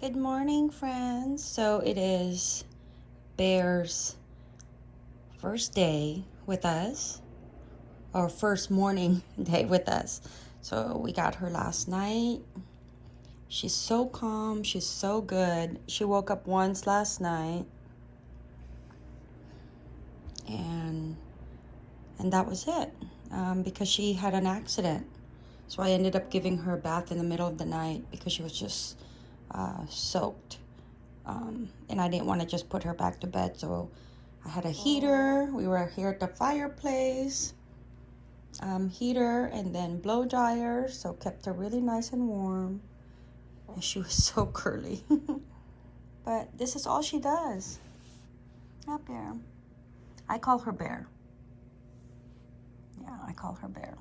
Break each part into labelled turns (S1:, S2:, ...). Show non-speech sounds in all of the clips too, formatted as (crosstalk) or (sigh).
S1: Good morning, friends. So it is Bear's first day with us, or first morning (laughs) day with us. So we got her last night. She's so calm. She's so good. She woke up once last night. And and that was it um, because she had an accident. So I ended up giving her a bath in the middle of the night because she was just uh, soaked. Um, and I didn't want to just put her back to bed. So I had a heater. We were here at the fireplace. Um, heater and then blow dryer. So kept her really nice and warm. And she was (laughs) so curly. (laughs) but this is all she does. Yeah, Bear. I call her Bear. Yeah, I call her Bear.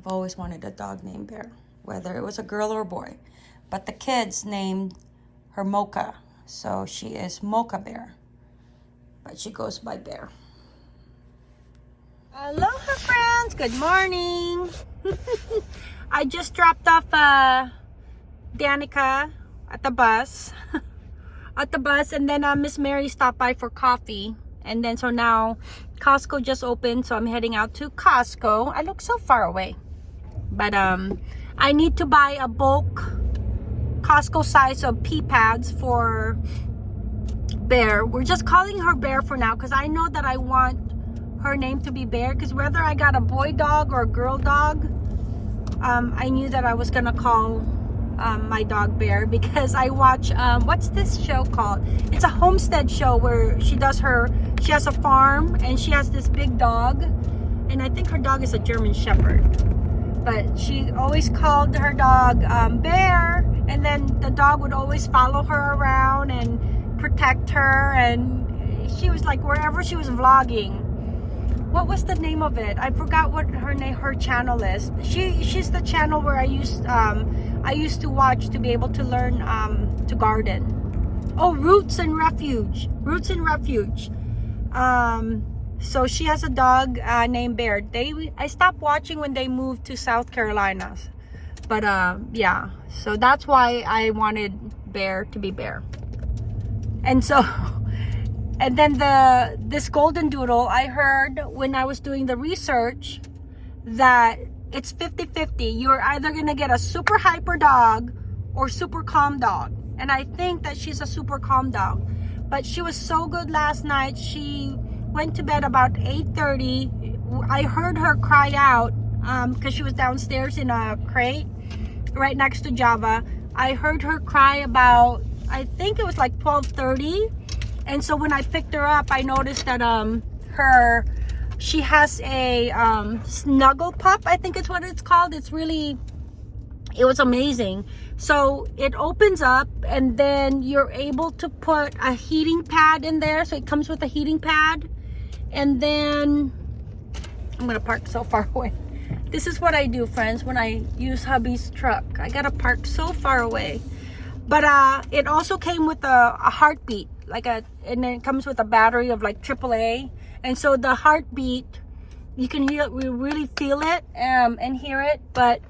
S1: I've always wanted a dog named Bear, whether it was a girl or a boy. But the kids named her Mocha, so she is Mocha Bear. But she goes by Bear. Aloha, friends. Good morning. (laughs) I just dropped off uh, Danica at the bus. (laughs) at the bus, and then uh, Miss Mary stopped by for coffee. And then so now Costco just opened, so I'm heading out to Costco. I look so far away but um i need to buy a bulk costco size of pee pads for bear. We're just calling her bear for now because i know that i want her name to be bear because whether i got a boy dog or a girl dog um, i knew that i was gonna call um, my dog bear (laughs) because i watch um, what's this show called? It's a homestead show where she does her she has a farm and she has this big dog and i think her dog is a german shepherd but she always called her dog um, Bear and then the dog would always follow her around and protect her and she was like wherever she was vlogging. What was the name of it? I forgot what her name her channel is. She she's the channel where I used um, I used to watch to be able to learn um, to garden. Oh Roots and Refuge. Roots and Refuge. Um, so she has a dog uh, named Bear. They I stopped watching when they moved to South Carolina. But uh, yeah, so that's why I wanted Bear to be Bear. And so, (laughs) and then the this golden doodle, I heard when I was doing the research that it's 50-50. You're either gonna get a super hyper dog or super calm dog. And I think that she's a super calm dog. But she was so good last night. She went to bed about 8.30. I heard her cry out because um, she was downstairs in a crate right next to Java. I heard her cry about, I think it was like 12.30. And so when I picked her up, I noticed that um her, she has a um, snuggle pup, I think it's what it's called. It's really, it was amazing. So it opens up and then you're able to put a heating pad in there. So it comes with a heating pad and then I'm gonna park so far (laughs) away. This is what I do friends when I use hubby's truck. I gotta park so far away. But uh it also came with a, a heartbeat like a and then it comes with a battery of like AAA and so the heartbeat you can hear we really feel it um and hear it but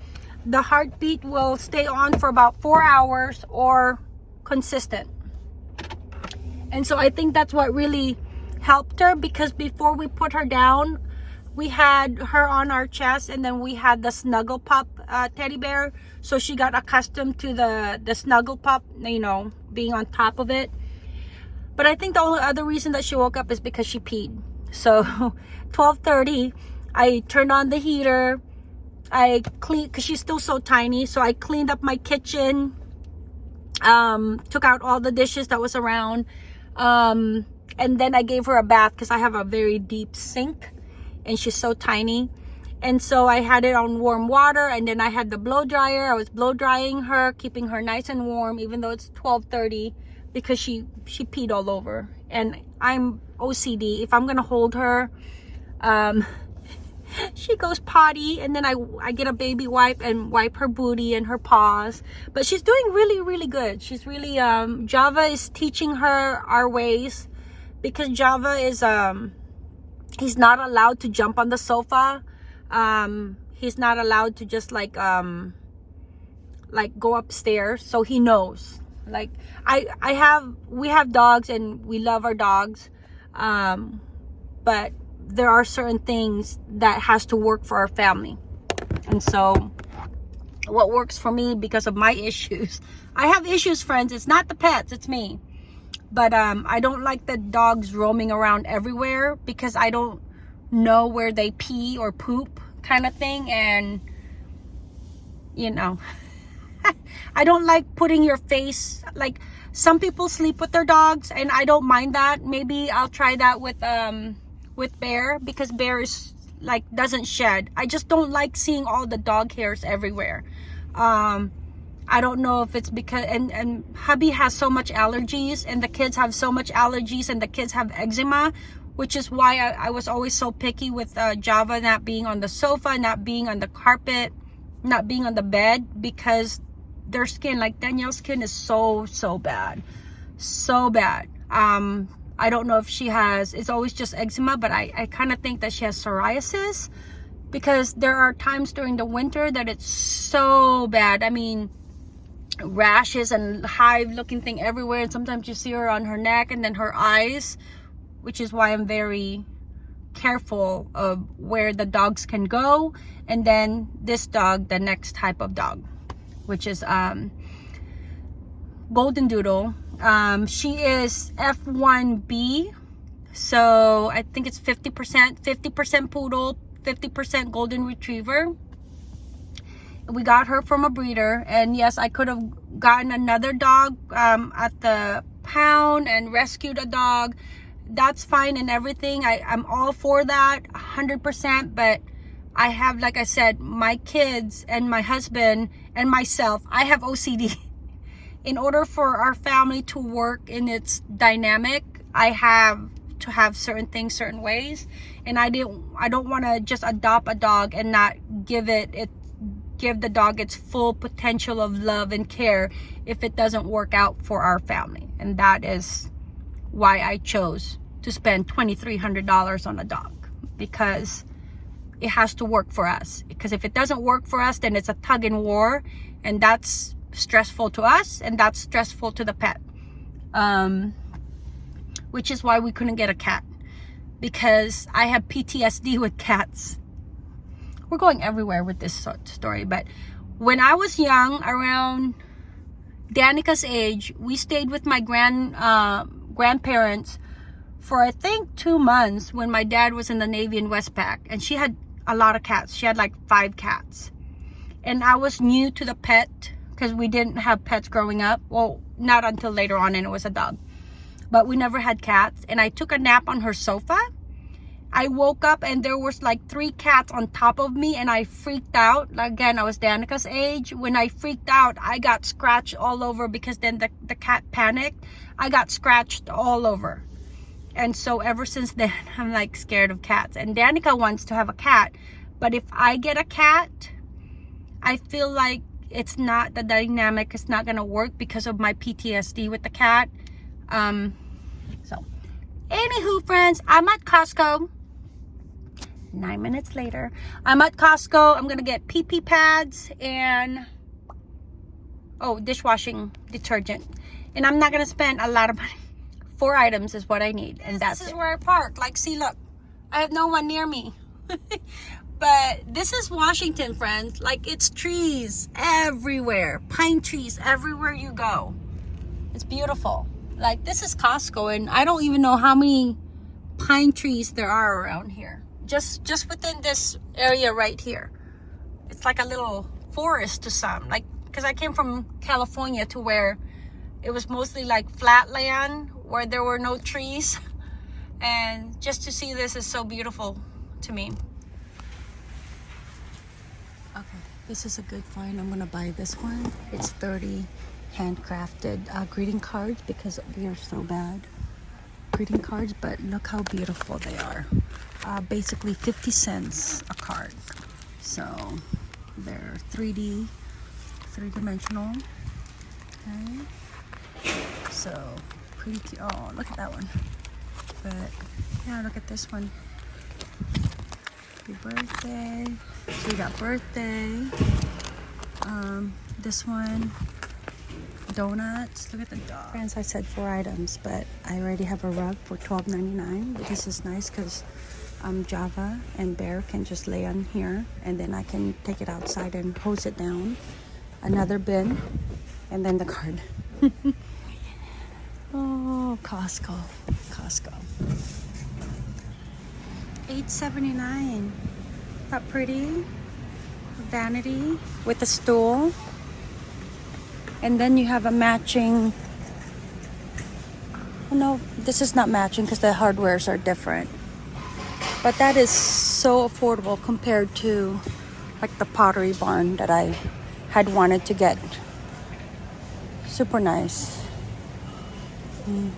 S1: the heartbeat will stay on for about four hours or consistent. And so I think that's what really helped her because before we put her down we had her on our chest and then we had the snuggle pup uh, teddy bear. So she got accustomed to the the snuggle pup you know being on top of it. But i think the only other reason that she woke up is because she peed. So (laughs) 12:30, i turned on the heater. I clean because she's still so tiny. So i cleaned up my kitchen um took out all the dishes that was around. Um and then I gave her a bath because I have a very deep sink and she's so tiny. And so I had it on warm water and then I had the blow dryer. I was blow drying her keeping her nice and warm even though it's 12:30 because she she peed all over. And I'm OCD if I'm gonna hold her um (laughs) she goes potty and then I, I get a baby wipe and wipe her booty and her paws. But she's doing really really good. She's really um Java is teaching her our ways because Java is um he's not allowed to jump on the sofa. Um he's not allowed to just like um like go upstairs so he knows. Like i i have we have dogs and we love our dogs um but there are certain things that has to work for our family. And so what works for me because of my (laughs) issues i have issues friends. It's not the pets it's me but um i don't like the dogs roaming around everywhere because i don't know where they pee or poop kind of thing and you know (laughs) I don't like putting your face like some people sleep with their dogs and I don't mind that. Maybe I'll try that with um with bear because bear is like doesn't shed. I just don't like seeing all the dog hairs everywhere. Um I don't know if it's because and and hubby has so much allergies and the kids have so much allergies and the kids have eczema which is why I, I was always so picky with uh, Java not being on the sofa not being on the carpet not being on the bed because their skin like Danielle's skin is so so bad so bad. Um I don't know if she has it's always just eczema but I, I kind of think that she has psoriasis because there are times during the winter that it's so bad. I mean rashes and hive looking thing everywhere. And sometimes you see her on her neck and then her eyes which is why I'm very careful of where the dogs can go. And then this dog the next type of dog which is um golden doodle. Um she is f1b so i think it's 50 percent 50 percent poodle 50 percent golden retriever we got her from a breeder and yes i could have gotten another dog um at the pound and rescued a dog. That's fine and everything. I, i'm all for that 100 percent but i have like i said my kids and my husband and myself. I have ocd (laughs) in order for our family to work in its dynamic i have to have certain things certain ways and i didn't i don't want to just adopt a dog and not give it it give the dog its full potential of love and care if it doesn't work out for our family and that is why I chose to spend $2,300 on a dog because it has to work for us. Because if it doesn't work for us, then it's a tug and war and that's stressful to us and that's stressful to the pet. Um, which is why we couldn't get a cat because I have PTSD with cats. We're going everywhere with this story, but when I was young, around Danica's age, we stayed with my grand uh, grandparents for I think two months when my dad was in the Navy in Westpac and she had a lot of cats. She had like five cats. And I was new to the pet because we didn't have pets growing up. Well, not until later on and it was a dog. But we never had cats. And I took a nap on her sofa. I woke up and there was like three cats on top of me and I freaked out. Again, I was Danica's age. When I freaked out, I got scratched all over because then the, the cat panicked. I got scratched all over and so ever since then (laughs) i'm like scared of cats and danica wants to have a cat but if i get a cat i feel like it's not the dynamic it's not gonna work because of my ptsd with the cat um so anywho friends i'm at costco nine minutes later i'm at costco i'm gonna get pp pads and oh dishwashing detergent and i'm not gonna spend a lot of money (laughs) four items is what I need, and that's
S2: This is
S1: it.
S2: where I park. Like, see, look.
S1: I have no one near me. (laughs) but this is Washington, friends. Like, it's trees everywhere. Pine trees everywhere you go. It's beautiful. Like, this is Costco, and I don't even know how many pine trees there are around here. Just, just within this area right here. It's like a little forest to some. Like, because I came from California to where it was mostly like flat land where there were no trees. (laughs) And just to see this is so beautiful to me. Okay this is a good find. I'm gonna buy this one. It's 30 handcrafted uh, greeting cards because we are so bad greeting cards but look how beautiful they are uh, basically 50 cents a card so they're 3d three-dimensional okay so pretty cute. Oh, look at that one. But yeah, look at this one. Happy birthday. So we got birthday. Um, this one, donuts. Look at the dog. Friends, I said four items, but I already have a rug for $12.99. But this is nice because um, Java and Bear can just lay on here, and then I can take it outside and hose it down. Another bin, and then the card. (laughs) oh, Costco, Costco. 8.79. Not pretty. Vanity with a stool. And then you have a matching. Oh no, this is not matching because the hardwares are different. But that is so affordable compared to like the pottery barn that I had wanted to get. Super nice. Mm.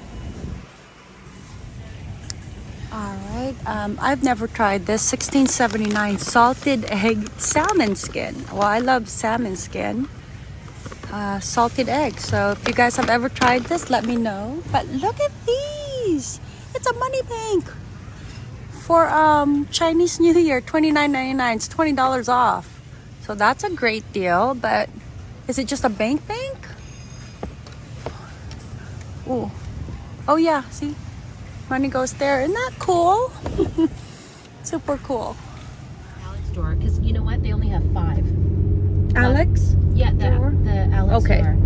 S1: All right. Um, I've never tried this 1679 salted egg salmon skin. Well, I love salmon skin. Uh, salted egg. So if you guys have ever tried this, let me know. But look at these. It's a money bank for um, Chinese New Year. $29.99. It's $20 off. So that's a great deal. But is it just a bank bank? Oh, oh yeah. See, money goes there. Isn't that cool? (laughs) Super cool.
S2: Alex store because you know what? They only have five.
S1: Alex?
S2: Yeah, the,
S1: Store?
S2: the Alex
S1: Okay.
S2: store.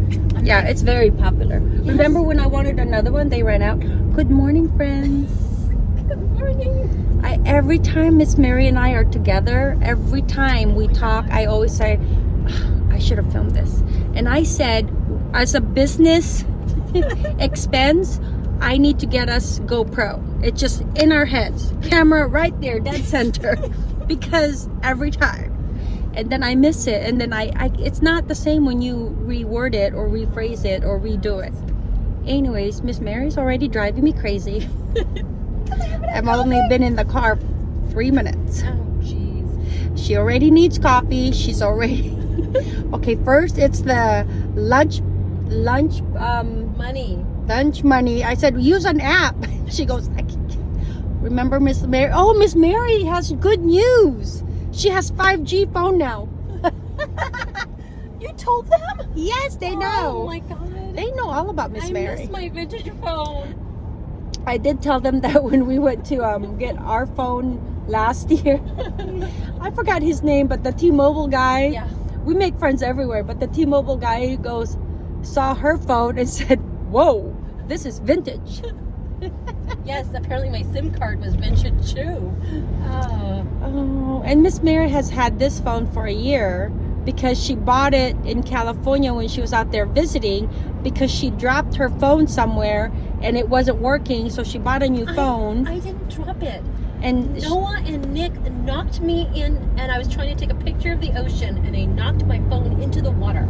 S1: Yeah,
S2: like,
S1: it's very popular. Remember when I wanted another one? They ran out. Good morning, friends.
S2: Good morning.
S1: I every time Miss Mary and I are together, every time we talk, I always say, "Ah, I should have filmed this. And I said, as a business (laughs) expense, I need to get us GoPro. It's just in our heads. Camera right there, dead center. (laughs) because every time. And then I miss it. And then I, I it's not the same when you reword it or rephrase it or redo it. Anyways, Miss Mary's already driving me crazy. (laughs) I've only been in the car three minutes.
S2: Oh, jeez.
S1: She already needs coffee. She's already (laughs) okay. First, it's the lunch, lunch, um,
S2: Money.
S1: lunch money. I said use an app. (laughs) She goes. I can't. Remember Miss Mary? Oh, Miss Mary has good news. She has 5G phone now. (laughs)
S2: You told them?
S1: Yes, they know.
S2: Oh my god.
S1: They know all about Miss Mary.
S2: I miss my vintage phone.
S1: I did tell them (laughs) that when we went to um, get our phone last (laughs) year. I forgot his name, but the T-Mobile guy.
S2: Yeah.
S1: we make friends everywhere but the t-mobile guy goes saw her phone and said whoa this is vintage
S2: Yes, apparently my SIM card was vintage too. Oh.
S1: oh and miss mary has had this phone for a year because she bought it in california when she was out there visiting because she dropped her phone somewhere and it wasn't working so she bought a new
S2: I-
S1: phone
S2: I didn't drop it.
S1: and
S2: Noah and Nick knocked me in, and I was trying to take a picture of the ocean, and they knocked my phone into the water.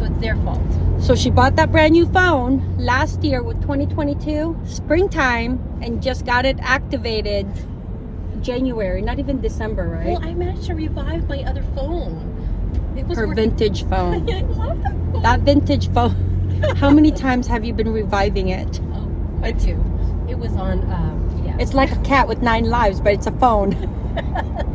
S2: So it's their fault.
S1: so she bought that brand new phone last year with 2022 springtime and just got it activated january not even december right
S2: Well, I managed to revive my other phone. It was
S1: her
S2: working.
S1: vintage (laughs) phone.
S2: I love that phone.
S1: that vintage phone. How many times have you been reviving it?
S2: Oh, quite two. It was on. Um, yeah.
S1: It's like a cat with nine lives, but it's a phone. (laughs)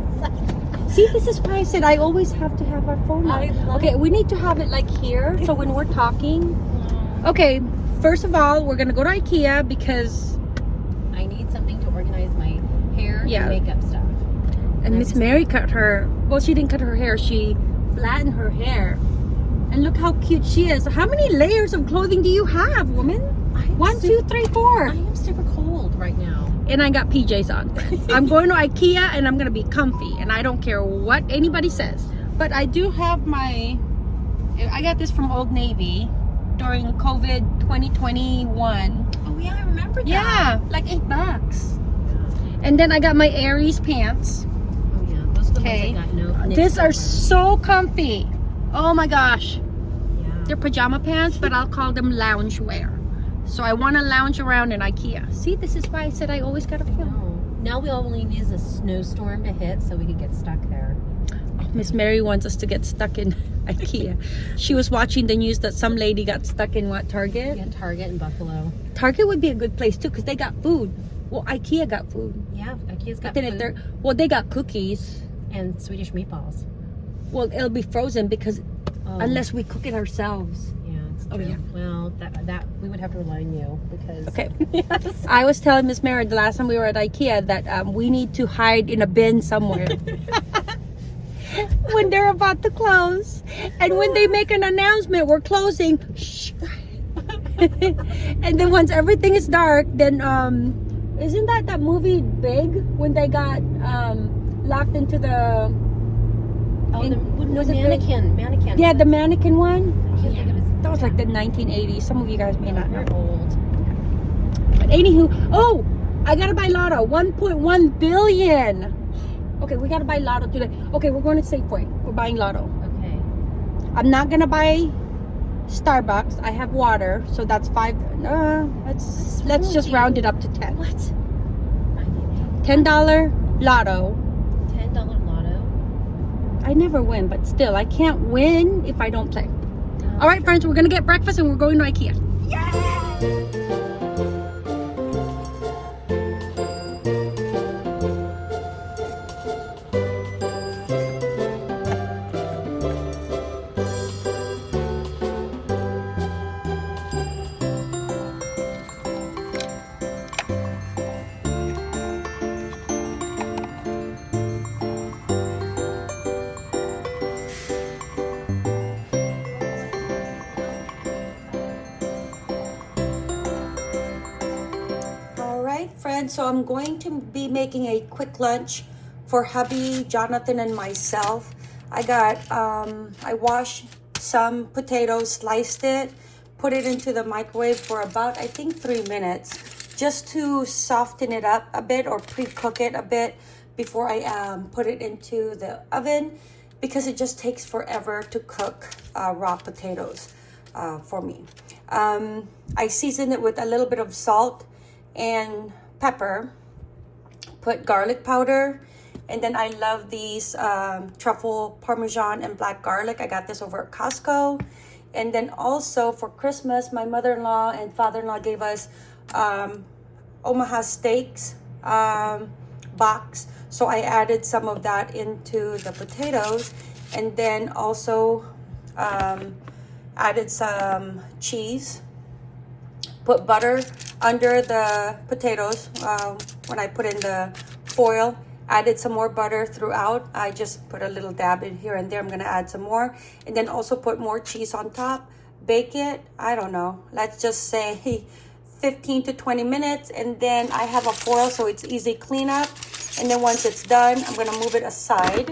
S1: See, this is why I said I always have to have our phone. Out. Okay, we need to have it like here, so when we're talking. Okay, first of all, we're gonna go to IKEA because
S2: I need something to organize my hair
S1: Yeah.
S2: and makeup stuff.
S1: and Miss Mary cut her. Well, she didn't cut her hair. She flattened her hair. And look how cute she is. How many layers of clothing do you have, woman? One, two, three, four.
S2: I am super cold right now.
S1: And I got PJs on. I'm going to (laughs) IKEA and I'm gonna be comfy and I don't care what anybody says. But I do have my I got this from Old Navy during COVID 2021.
S2: Oh yeah, I remember that.
S1: Yeah, like eight bucks. And then I got my Aries pants.
S2: Oh yeah, those are the
S1: Okay.
S2: ones I got. No.
S1: These are so comfy. Oh my gosh.
S2: Yeah.
S1: They're pajama pants, but I'll call them lounge wear. So I want to lounge around in IKEA. See, this is why I said I always gotta film.
S2: Oh, now we only need a snowstorm to hit so we could get stuck there.
S1: Oh, Miss Mary wants us to get stuck in (laughs) IKEA. She was watching the news that some lady got stuck in what Target.
S2: Yeah, Target and Buffalo.
S1: Target would be a good place too because they got food. Well, IKEA got food.
S2: Yeah, IKEA's got
S1: But then if
S2: food
S1: they're well, they got cookies.
S2: and Swedish meatballs.
S1: Well, it'll be frozen because
S2: Oh,
S1: unless we cook it ourselves. Oh, yeah.
S2: Well, that that we would have to rely on you because.
S1: Okay. (laughs)
S2: yes.
S1: I was telling Miss Mary the last time we were at IKEA that um, we need to hide in a bin somewhere. (laughs) when they're about to close. And when they make an announcement, we're closing. Shh. (laughs) and then once everything is dark, then um isn't that that movie Big when they got um locked into the
S2: Oh,
S1: In-
S2: the,
S1: was
S2: the
S1: it the-
S2: mannequin, mannequin.
S1: yeah the mannequin one?
S2: I can't think of his.
S1: That was like the 1980s. Some of you guys may not know.
S2: Old.
S1: But anywho, oh, I gotta buy Lotto. 1.1 billion. Okay, we gotta buy Lotto today. Okay, we're going to Safeway. We're buying Lotto.
S2: Okay.
S1: I'm not gonna buy Starbucks. I have water, so that's five. Uh, let's let's just round it up to ten.
S2: What?
S1: Ten dollar Lotto.
S2: ten dollar lotto.
S1: I never win, but still, I can't win if I don't play. All right, friends, we're gonna get breakfast and we're going to IKEA. All friends. So I'm going to be making a quick lunch for hubby, Jonathan, and myself. I got, um, I washed some potatoes, sliced it, put it into the microwave for about, I think, three minutes, just to soften it up a bit or pre-cook it a bit before I um, put it into the oven because it just takes forever to cook uh, raw potatoes uh, for me. Um, I seasoned it with a little bit of salt and pepper, put garlic powder, and then I love these um, truffle parmesan and black garlic. I got this over at Costco. And then also for Christmas, my mother-in-law and father-in-law gave us um, Omaha steaks um, box. So I added some of that into the potatoes and then also um, added some cheese put butter under the potatoes um, when I put in the foil. Added some more butter throughout. I just put a little dab in here and there. I'm gonna add some more. And then also put more cheese on top. Bake it, I don't know, let's just say (laughs) 15 to 20 minutes. And then I have a foil so it's easy cleanup. And then once it's done, I'm gonna move it aside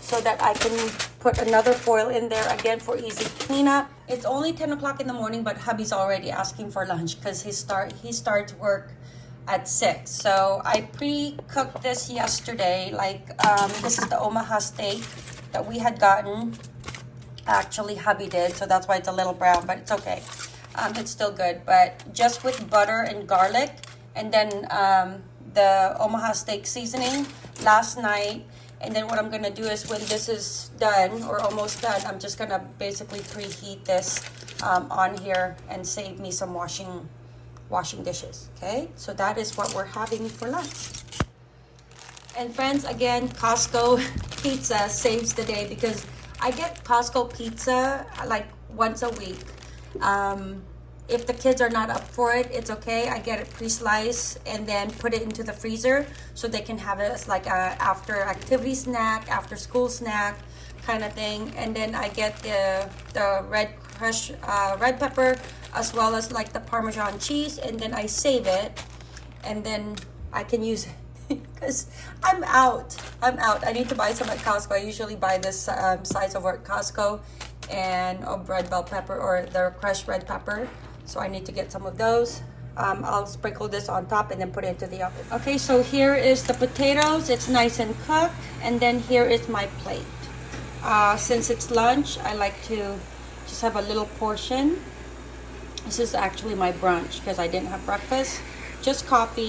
S1: so that I can put another foil in there again for easy cleanup. It's only 10 o'clock in the morning, but hubby's already asking for lunch because he start he starts work at 6. So I pre-cooked this yesterday. Like um, this is the Omaha steak that we had gotten. Actually, hubby did, so that's why it's a little brown, but it's okay. Um, it's still good, but just with butter and garlic, and then um, the Omaha steak seasoning last night. And then what I'm gonna do is when this is done or almost done, I'm just gonna basically preheat this um, on here and save me some washing washing dishes. Okay, so that is what we're having for lunch. And friends, again, Costco (laughs) pizza saves the day because I get Costco pizza like once a week. Um, if the kids are not up for it, it's okay. I get it pre-sliced and then put it into the freezer so they can have it as like a after activity snack, after school snack kind of thing. And then I get the the red crush uh, red pepper as well as like the Parmesan cheese, and then I save it, and then I can use it (laughs) because I'm out. I'm out. I need to buy some at Costco. I usually buy this um, size over at Costco and a red bell pepper or the crushed red pepper. So I need to get some of those. Um, I'll sprinkle this on top and then put it into the oven. Okay, so here is the potatoes. It's nice and cooked. And then here is my plate. Uh, since it's lunch, I like to just have a little portion. This is actually my brunch because I didn't have breakfast. Just coffee.